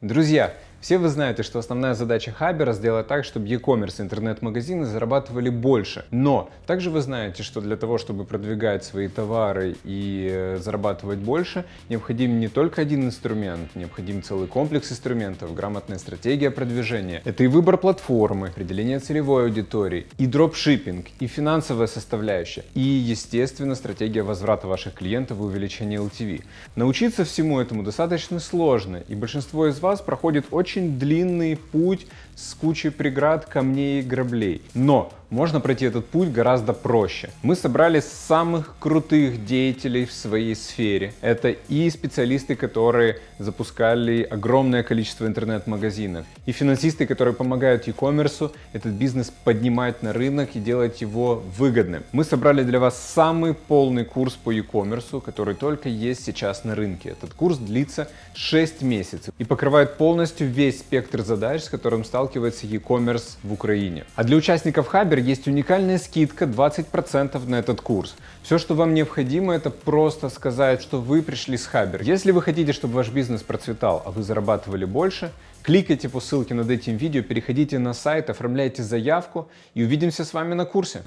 Друзья, все вы знаете, что основная задача Хабера сделать так, чтобы e-commerce интернет-магазины зарабатывали больше. Но также вы знаете, что для того, чтобы продвигать свои товары и э, зарабатывать больше, необходим не только один инструмент, необходим целый комплекс инструментов, грамотная стратегия продвижения. Это и выбор платформы, определение целевой аудитории, и дропшиппинг, и финансовая составляющая, и, естественно, стратегия возврата ваших клиентов и увеличения LTV. Научиться всему этому достаточно сложно, и большинство из вас проходит очень очень длинный путь с кучей преград, камней и граблей. Но можно пройти этот путь гораздо проще. Мы собрали самых крутых деятелей в своей сфере. Это и специалисты, которые запускали огромное количество интернет-магазинов, и финансисты, которые помогают e-commerce этот бизнес поднимать на рынок и делать его выгодным. Мы собрали для вас самый полный курс по e-commerce, который только есть сейчас на рынке. Этот курс длится 6 месяцев и покрывает полностью весь спектр задач, с которым сталкивается e-commerce в Украине. А для участников Хабер есть уникальная скидка 20% на этот курс. Все, что вам необходимо, это просто сказать, что вы пришли с Хабер. Если вы хотите, чтобы ваш бизнес процветал, а вы зарабатывали больше, кликайте по ссылке над этим видео, переходите на сайт, оформляйте заявку и увидимся с вами на курсе.